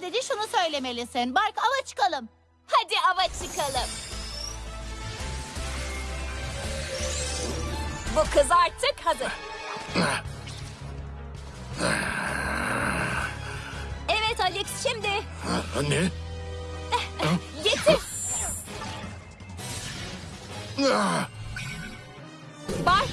Sadece şunu söylemelisin. Bark ava çıkalım. Hadi ava çıkalım. Bu kız artık hazır. Evet Alex şimdi. Ne? Getir. Ah! Bark